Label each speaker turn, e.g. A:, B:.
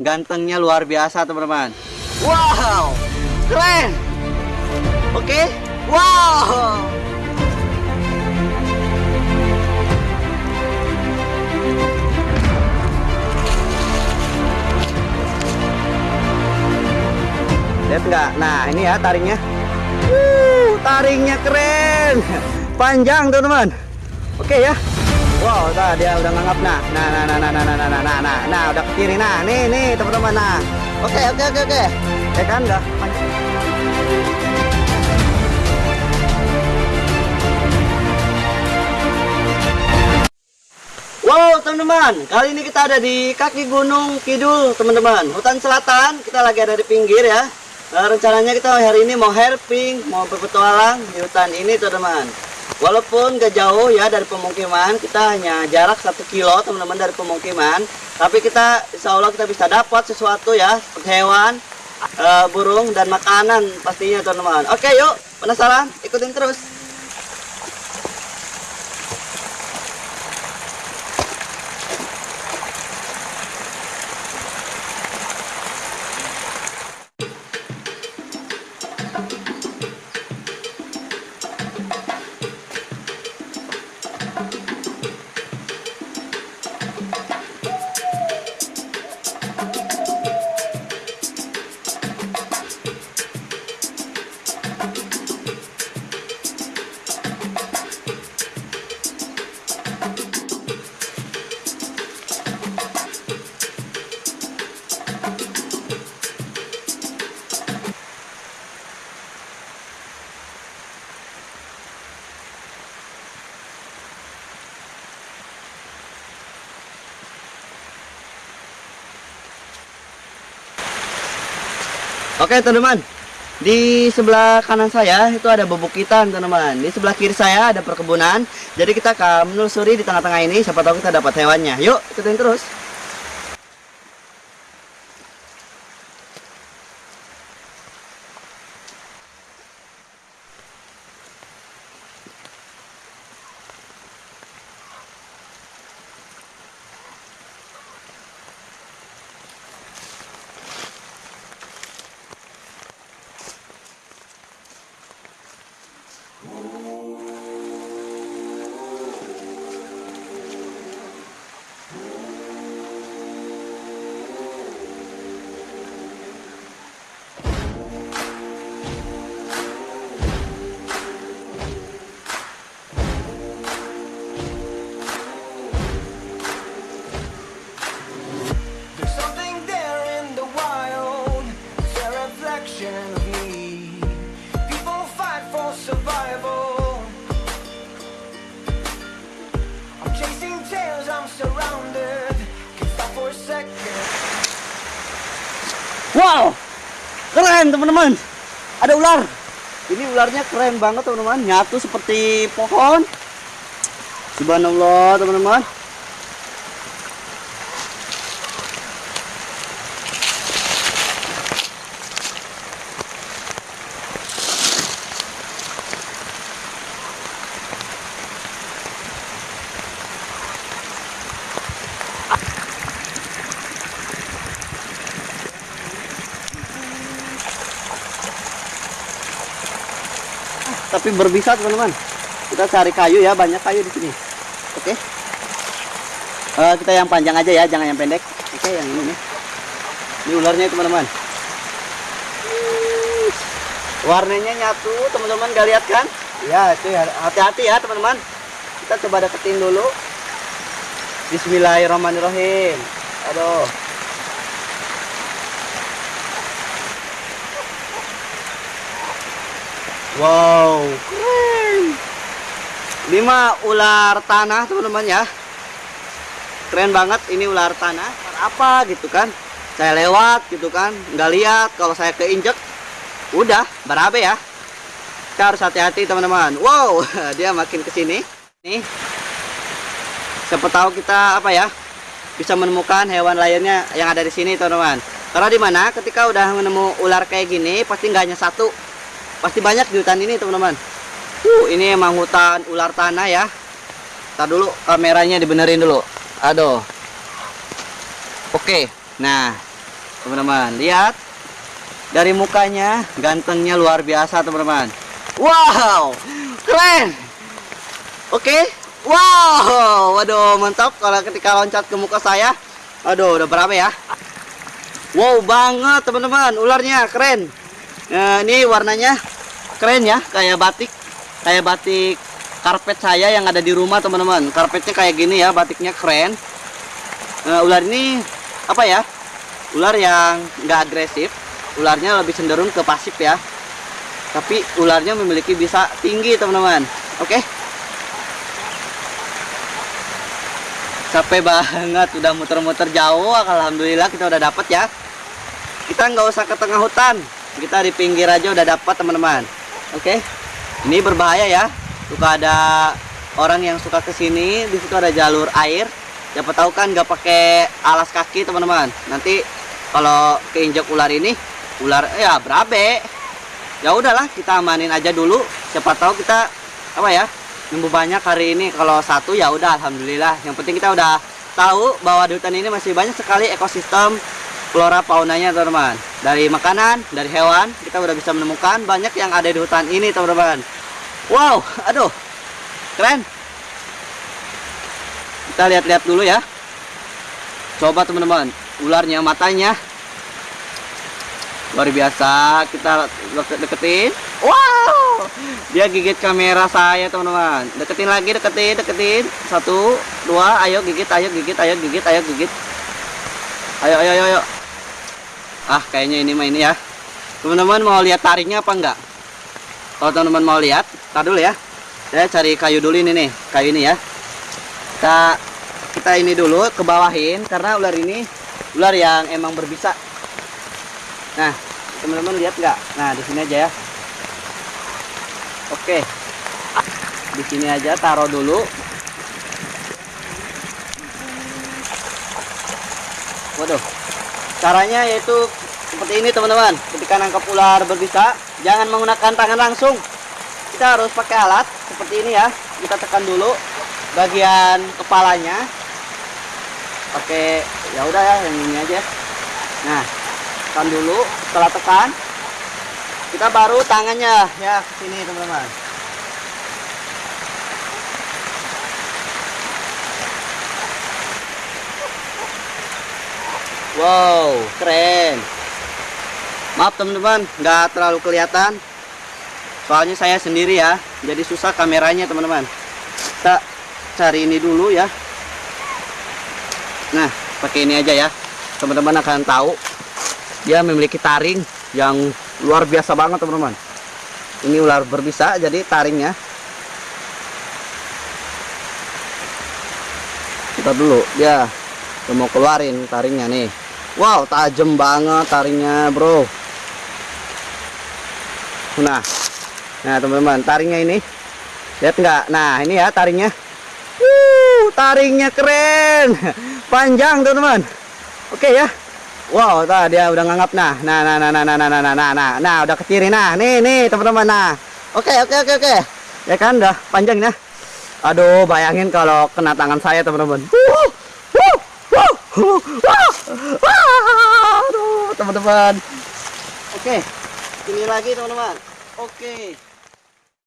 A: Gantengnya luar biasa teman-teman. Wow, keren. Oke, wow. Lihat nggak? Nah ini ya taringnya. Uh, taringnya keren, panjang teman-teman. Oke ya. Wow, nah, dia udah nganggap nah. Nah, nah, nah, nah, nah, nah, nah, nah, nah, nah, nah, udah ke kiri nah. Nih, nih teman-teman nah. Oke, oke, oke, oke. Ya kan udah panjang. Wow teman-teman, kali ini kita ada di kaki Gunung Kidul teman-teman Hutan Selatan, kita lagi ada di pinggir ya Nah, rencananya kita hari ini mau herping, mau berpetualang di hutan ini teman-teman. Walaupun gak jauh ya dari pemukiman, kita hanya jarak satu kilo teman-teman dari pemukiman. Tapi kita insya Allah kita bisa dapat sesuatu ya, hewan, e, burung dan makanan pastinya teman-teman. Oke yuk, penasaran? Ikutin terus. Oke teman-teman, di sebelah kanan saya itu ada bebukitan teman-teman. Di sebelah kiri saya ada perkebunan. Jadi kita akan menelusuri di tengah-tengah ini. Siapa tahu kita dapat hewannya. Yuk ikutin terus.
B: Reflection of me. People fight for survival. I'm chasing tails, I'm surrounded. Can't stop for a second.
A: Wow, keren teman-teman. Ada ular. Ini ularnya keren banget teman-teman. Nyatu seperti pohon. Subhanallah teman-teman. Tapi berbisa teman-teman. Kita cari kayu ya banyak kayu di sini. Oke. Eh, kita yang panjang aja ya jangan yang pendek. Oke yang ini nih. Ini ularnya teman-teman. Warnanya nyatu teman-teman gak lihat kan? Ya itu ya. Hati-hati ya teman-teman. Kita coba deketin dulu. Bismillahirrahmanirrahim. Aduh Wow, keren. Ini mah ular tanah teman-teman ya. Keren banget ini ular tanah. Apa gitu kan? Saya lewat gitu kan, nggak lihat. Kalau saya keinjek, udah berabe ya. Kita harus hati-hati teman-teman. Wow, dia makin ke sini. Nih, siapa tahu kita apa ya bisa menemukan hewan lainnya yang ada di sini teman-teman. Karena di mana ketika udah menemu ular kayak gini pasti nggak hanya satu, pasti banyak di hutan ini teman-teman. Uh ini emang hutan ular tanah ya. Ntar dulu kameranya dibenerin dulu. Aduh. Oke nah teman-teman lihat. Dari mukanya gantengnya luar biasa teman-teman. Wow keren. Oke wow waduh mantap kalau ketika loncat ke muka saya. Aduh udah berapa ya? Wow banget teman-teman ularnya keren. Nah, ini warnanya keren ya kayak batik kayak batik karpet saya yang ada di rumah teman-teman. Karpetnya kayak gini ya batiknya keren. Nah, ular ini apa ya ular yang nggak agresif ularnya lebih cenderung ke pasif ya. Tapi ularnya memiliki bisa tinggi teman-teman. Oke? Capek banget udah muter-muter jauh alhamdulillah kita udah dapat ya. Kita nggak usah ke tengah hutan kita di pinggir aja udah dapat teman-teman oke. Ini berbahaya ya. Suka ada orang yang suka ke sini di situ ada jalur air. Siapa tahu kan nggak pakai alas kaki teman-teman. Nanti kalau keinjak ular ini ular ya berabe. Ya udahlah kita amanin aja dulu. Siapa tahu kita apa ya nunggu banyak hari ini. Kalau satu ya udah alhamdulillah. Yang penting kita udah tahu bahwa di hutan ini masih banyak sekali ekosistem flora faunanya teman-teman. Dari makanan dari hewan kita udah bisa menemukan banyak yang ada di hutan ini teman-teman. Wow aduh keren. Kita lihat-lihat dulu ya. Coba teman-teman ularnya matanya. Luar biasa kita deket- deketin. Wow dia gigit kamera saya teman-teman. Deketin lagi deketin deketin. Satu dua ayo gigit ayo gigit ayo gigit ayo gigit. Ayo ayo ayo, ayo. Ah kayaknya ini mah ini ya. Teman-teman mau lihat taringnya apa enggak? Kalau teman-teman mau lihat tar dulu ya. Saya cari kayu dulu ini nih kayu ini ya. Kita kita ini dulu ke bawahin karena ular ini ular yang emang berbisa. Nah teman-teman lihat nggak nah di sini aja ya. Oke. Di sini aja taruh dulu. Waduh. Caranya yaitu seperti ini teman-teman. Ketika nangkap ular berbisa jangan menggunakan tangan langsung. Kita harus pakai alat seperti ini ya. Kita tekan dulu bagian kepalanya. Pakai ya udah ya yang ini aja. Nah tekan dulu. Setelah tekan kita baru tangannya ya ke sini teman-teman. Wow keren maaf teman-teman nggak terlalu kelihatan. Soalnya saya sendiri ya jadi susah kameranya teman-teman. Kita cari ini dulu ya. Nah pakai ini aja ya. Teman-teman akan tahu dia memiliki taring yang luar biasa banget teman-teman. Ini ular berbisa jadi taringnya. Kita dulu udah mau keluarin taringnya nih. Wow tajam banget taringnya bro nah nah teman-teman taringnya ini lihat nggak nah ini ya taringnya Wuh, taringnya keren panjang teman-teman oke ya wow tah dia udah nganggap nah nah nah nah nah nah nah nah nah nah nah nah udah keciri nah nih nih teman-teman nah oke oke oke oke ya kan udah panjang nah aduh bayangin kalau kena tangan saya teman-teman teman-teman oke ini lagi teman-teman Okay.